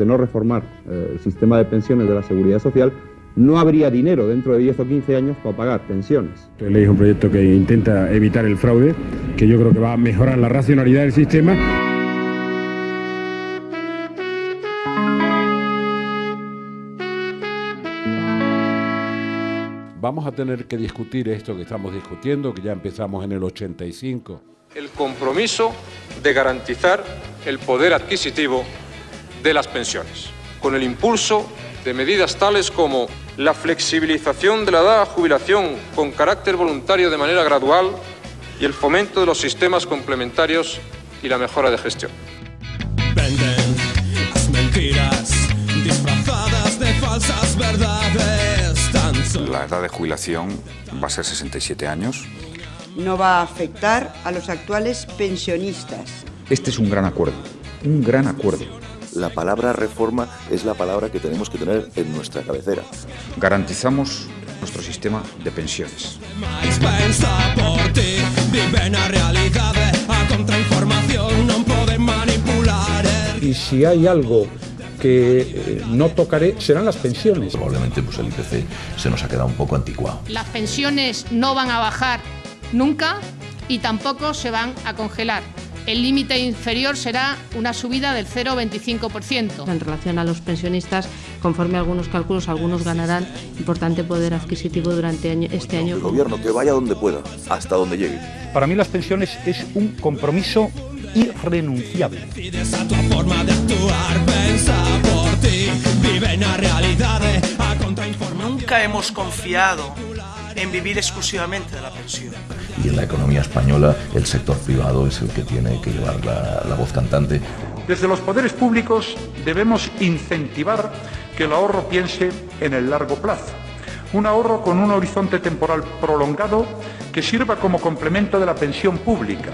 de no reformar eh, el sistema de pensiones de la seguridad social, no habría dinero dentro de 10 o 15 años para pagar pensiones. La ley es un proyecto que intenta evitar el fraude, que yo creo que va a mejorar la racionalidad del sistema. Vamos a tener que discutir esto que estamos discutiendo, que ya empezamos en el 85. El compromiso de garantizar el poder adquisitivo de las pensiones, con el impulso de medidas tales como la flexibilización de la edad a jubilación con carácter voluntario de manera gradual y el fomento de los sistemas complementarios y la mejora de gestión. Venden las mentiras disfrazadas de falsas verdades. Tan La edad de jubilación va a ser 67 años. no va a afectar a los actuales pensionistas. Este es un gran acuerdo, un gran acuerdo. La palabra reforma es la palabra que tenemos que tener en nuestra cabecera. Garantizamos nuestro sistema de pensiones. y si hay algo que eh, no tocaré serán las pensiones. Probablemente pues el IPC se nos ha quedado un poco anticuado. Las pensiones no van a bajar nunca y tampoco se van a congelar. El límite inferior será una subida del 0,25%. En relación a los pensionistas, conforme a algunos cálculos, algunos ganarán importante poder adquisitivo durante año- este año. El gobierno que vaya donde pueda, hasta donde llegue. Para mí las pensiones es un compromiso irrenunciable. Pides a tua forma de actuar Pensa por ti Viven a realidade A contrainformación Nunca hemos confiado en vivir exclusivamente de la pensión. Y en la economía española el sector privado es el que tiene que llevar la, la voz cantante. Desde los poderes públicos debemos incentivar que el ahorro piense en el largo plazo. Un ahorro con un horizonte temporal prolongado que sirva como complemento de la pensión pública.